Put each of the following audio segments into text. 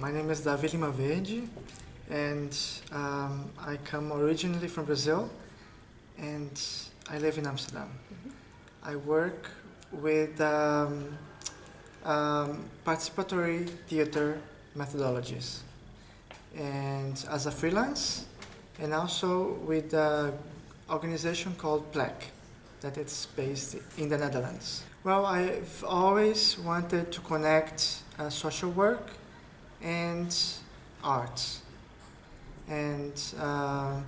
My name is Davi Lima Verde and um, I come originally from Brazil and I live in Amsterdam. I work with um, um, participatory theater methodologies and as a freelance and also with an organization called PLEC that it's based in the Netherlands. Well, I've always wanted to connect uh, social work and art. And uh,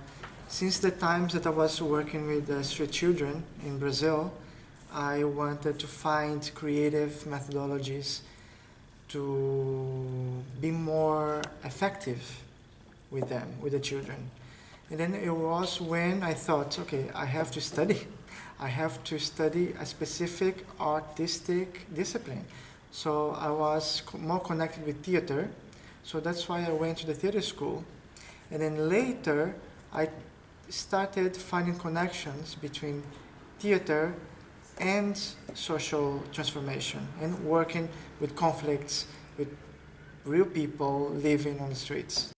since the times that I was working with uh, street children in Brazil, I wanted to find creative methodologies to be more effective with them, with the children. And then it was when I thought, okay, I have to study. I have to study a specific artistic discipline. So I was more connected with theater. So that's why I went to the theater school. And then later, I started finding connections between theater and social transformation and working with conflicts with real people living on the streets.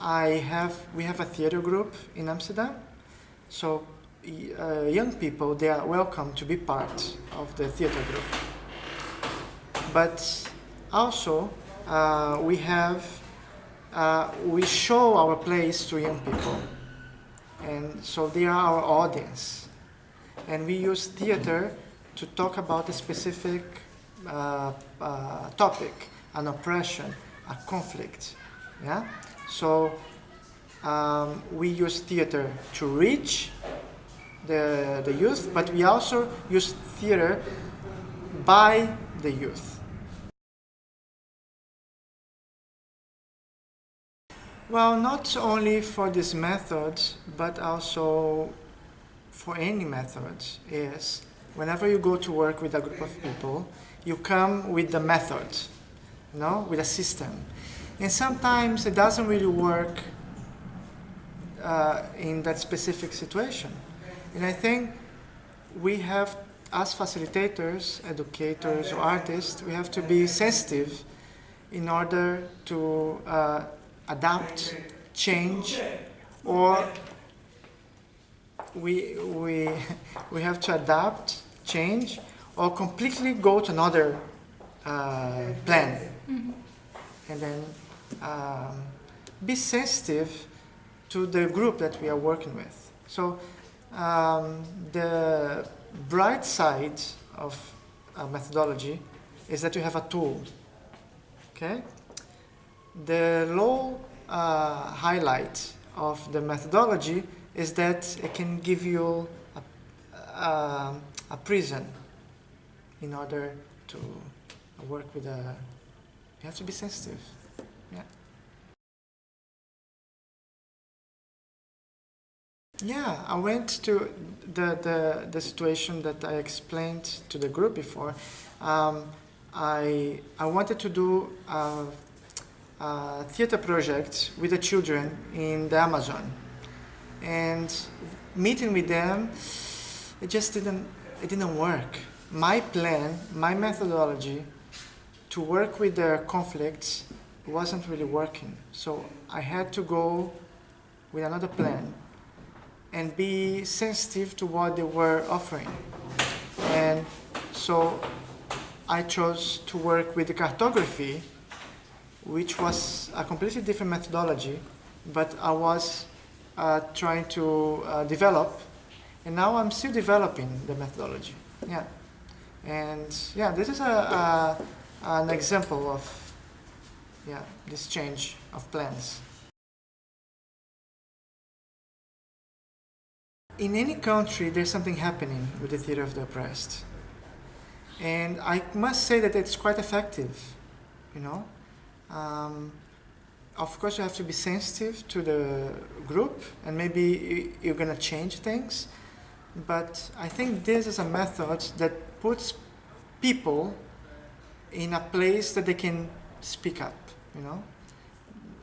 I have, we have a theater group in Amsterdam. So uh, young people, they are welcome to be part of the theater group. But also, uh, we have, uh, we show our plays to young people. And so they are our audience. And we use theater to talk about a specific uh, uh, topic, an oppression, a conflict. Yeah? So um, we use theater to reach the, the youth, but we also use theater by the youth. Well, not only for this method, but also for any method is whenever you go to work with a group of people, you come with the method, you know, with a system. And sometimes it doesn't really work uh, in that specific situation. And I think we have, as facilitators, educators, or artists, we have to be sensitive in order to uh, adapt, change, or we, we, we have to adapt, change, or completely go to another uh, plan. Mm -hmm. And then um, be sensitive to the group that we are working with. So um, the bright side of a methodology is that you have a tool. Okay? The low uh, highlight of the methodology is that it can give you a, a, a prison in order to work with a, you have to be sensitive. Yeah. Yeah, I went to the, the, the situation that I explained to the group before. Um, I, I wanted to do a, theater project with the children in the Amazon. And meeting with them, it just didn't, it didn't work. My plan, my methodology to work with their conflicts wasn't really working. So I had to go with another plan and be sensitive to what they were offering. And so I chose to work with the cartography, which was a completely different methodology, but I was uh, trying to uh, develop, and now I'm still developing the methodology. Yeah. And yeah, this is a, a an example of yeah, this change of plans. In any country, there's something happening with the theater of the oppressed. And I must say that it's quite effective, you know. Um, of course, you have to be sensitive to the group, and maybe you're going to change things. But I think this is a method that puts people in a place that they can speak up, you know.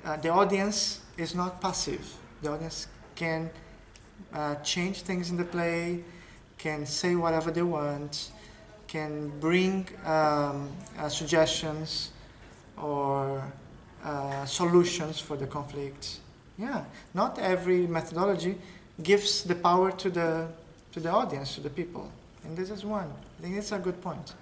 Uh, the audience is not passive. The audience can uh, change things in the play, can say whatever they want, can bring um, uh, suggestions or uh, solutions for the conflict. Yeah, not every methodology gives the power to the to the audience, to the people, and this is one. I think it's a good point.